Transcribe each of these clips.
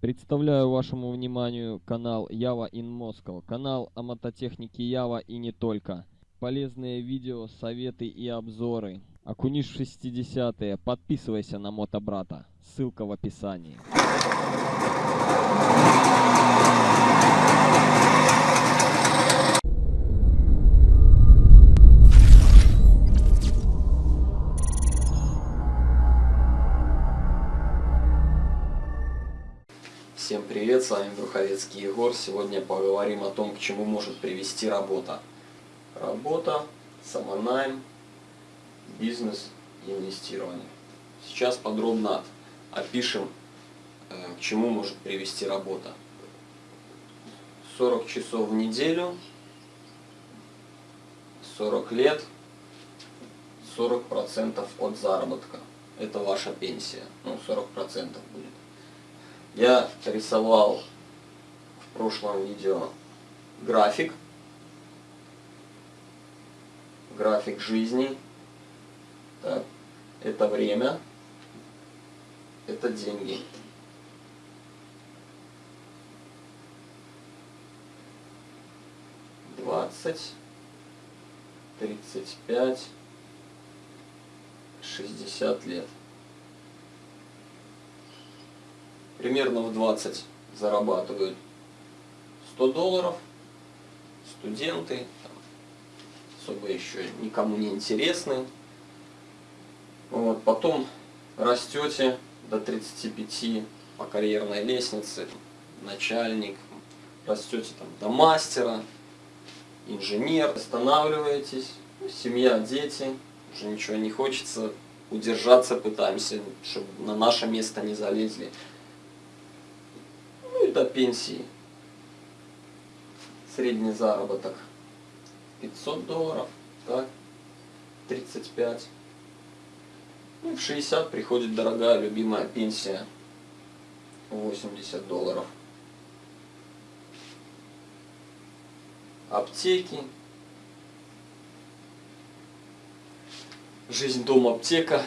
Представляю вашему вниманию канал Java in Moscow, канал о мототехнике Java и не только. Полезные видео, советы и обзоры. Окунись в 60-е, подписывайся на Мотобрата, ссылка в описании. Бруховецкий Егор. Сегодня поговорим о том, к чему может привести работа. Работа, самонайм, бизнес инвестирование. Сейчас подробно опишем, э, к чему может привести работа. 40 часов в неделю, 40 лет, 40% от заработка. Это ваша пенсия. Ну, 40% будет. Я рисовал прошлом видео график, график жизни. Так, это время, это деньги. Двадцать, тридцать пять, шестьдесят лет. примерно в 20 зарабатывают 100 долларов, студенты, там, особо еще никому не интересны. Вот, потом растете до 35 по карьерной лестнице, начальник, растете там до мастера, инженер, останавливаетесь, семья, дети, уже ничего не хочется, удержаться пытаемся, чтобы на наше место не залезли до пенсии. Средний заработок 500 долларов, так, 35. Ну, в 60 приходит дорогая любимая пенсия 80 долларов. Аптеки. Жизнь дом аптека.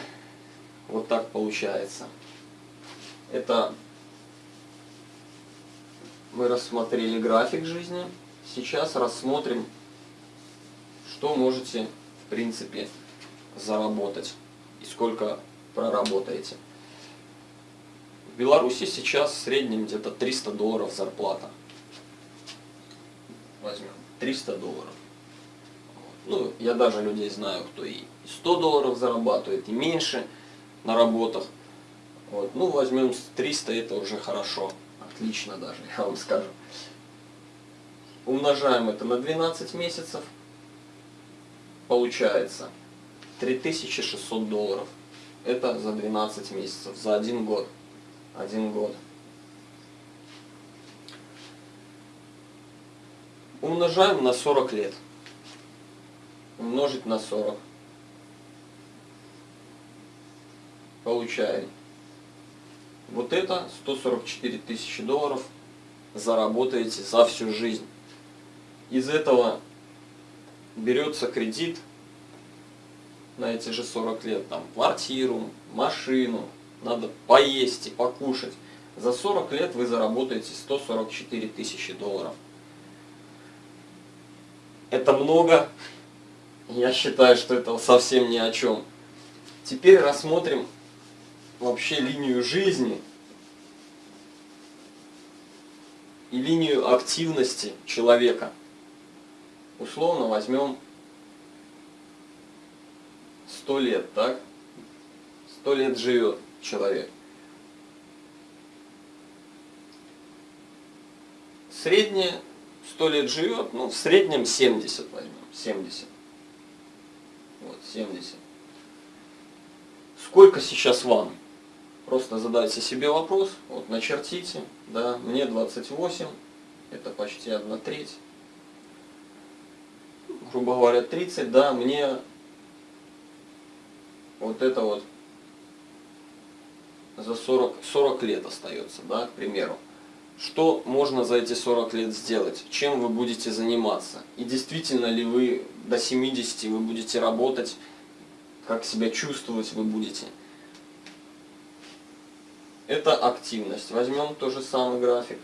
Вот так получается. Это мы рассмотрели график жизни. Сейчас рассмотрим, что можете, в принципе, заработать и сколько проработаете. В Беларуси сейчас в среднем где-то 300 долларов зарплата. Возьмем 300 долларов. Ну, я даже людей знаю, кто и 100 долларов зарабатывает, и меньше на работах. Вот. Ну, возьмем 300, это уже хорошо отлично даже, я вам скажу. Умножаем это на 12 месяцев, получается 3600 долларов. Это за 12 месяцев, за один год. Один год. Умножаем на 40 лет. Умножить на 40. Получаем вот это 144 тысячи долларов заработаете за всю жизнь. Из этого берется кредит на эти же 40 лет, там, квартиру, машину, надо поесть и покушать. За 40 лет вы заработаете 144 тысячи долларов. Это много. Я считаю, что это совсем ни о чем. Теперь рассмотрим вообще линию жизни и линию активности человека. Условно возьмем 100 лет, так? 100 лет живет человек. Среднее 100 лет живет, ну в среднем 70 возьмем, 70. Вот, 70. Сколько сейчас вам? Просто задайте себе вопрос, вот начертите, да, мне 28, это почти 1 треть. Грубо говоря, 30, да, мне вот это вот за 40, 40 лет остается, да, к примеру. Что можно за эти 40 лет сделать? Чем вы будете заниматься? И действительно ли вы до 70 вы будете работать? Как себя чувствовать вы будете? Это активность. Возьмем тот же самый график.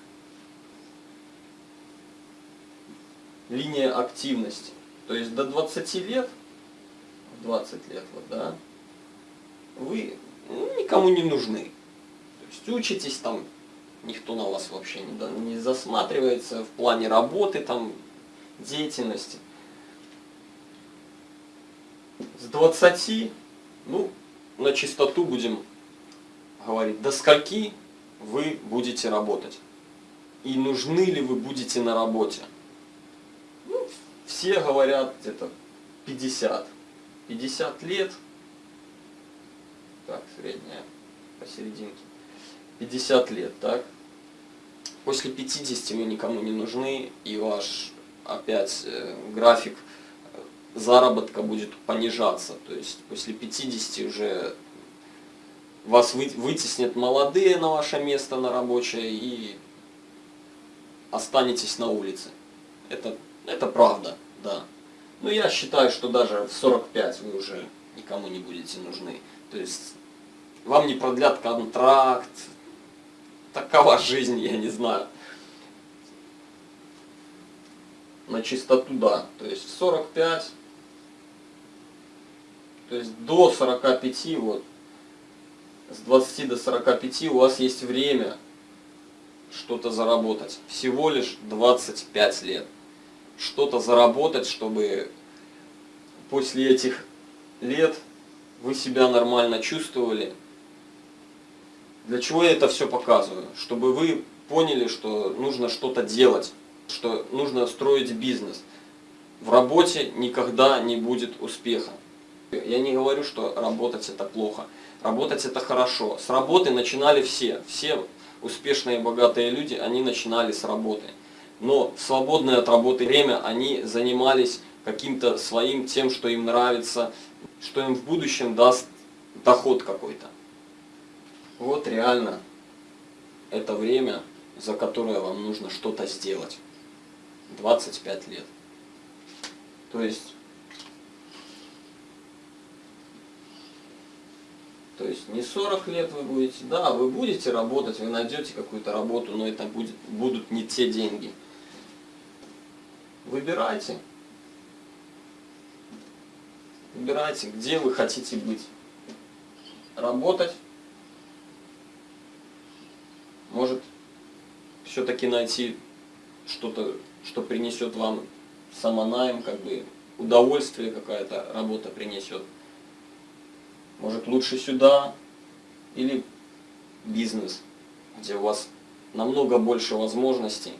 Линия активности. То есть до 20 лет, 20 лет, вот, да, вы ну, никому не нужны. То есть учитесь там, никто на вас вообще не, не засматривается в плане работы, там, деятельности. С 20, ну, на чистоту будем говорить, до скольки вы будете работать. И нужны ли вы будете на работе. Все говорят где-то 50. 50 лет. Так, средняя посерединке. 50 лет, так? После 50 вы никому не нужны, и ваш опять э, график э, заработка будет понижаться. То есть после 50 уже вас вы- вытеснят молодые на ваше место на рабочее и останетесь на улице. Это, это правда, да. Но я считаю, что даже в 45 вы уже никому не будете нужны. То есть вам не продлят контракт. Такова жизнь, я не знаю. На чистоту, да. То есть в 45, то есть до 45, вот, с 20 до 45 у вас есть время что-то заработать. Всего лишь 25 лет. Что-то заработать, чтобы после этих лет вы себя нормально чувствовали. Для чего я это все показываю? Чтобы вы поняли, что нужно что-то делать, что нужно строить бизнес. В работе никогда не будет успеха. Я не говорю, что работать это плохо. Работать это хорошо. С работы начинали все. Все успешные богатые люди, они начинали с работы. Но в свободное от работы время они занимались каким-то своим тем, что им нравится, что им в будущем даст доход какой-то. Вот реально это время, за которое вам нужно что-то сделать. 25 лет. То есть То есть не 40 лет вы будете, да, вы будете работать, вы найдете какую-то работу, но это будет, будут не те деньги. Выбирайте. Выбирайте, где вы хотите быть. Работать. Может, все-таки найти что-то, что принесет вам самонайм, как бы удовольствие какая-то работа принесет. Может лучше сюда или бизнес, где у вас намного больше возможностей.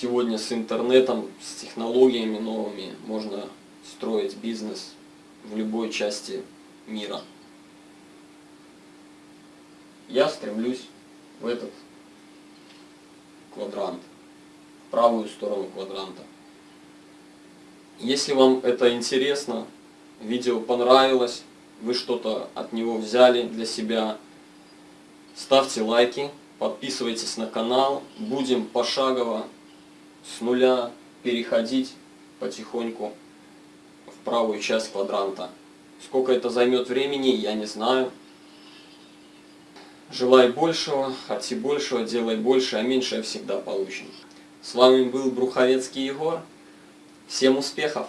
Сегодня с интернетом, с технологиями новыми можно строить бизнес в любой части мира. Я стремлюсь в этот квадрант, в правую сторону квадранта. Если вам это интересно, видео понравилось, вы что-то от него взяли для себя, ставьте лайки, подписывайтесь на канал, будем пошагово с нуля переходить потихоньку в правую часть квадранта. Сколько это займет времени, я не знаю. Желай большего, хоти большего, делай больше, а меньшее всегда получим. С вами был Бруховецкий Егор. Всем успехов!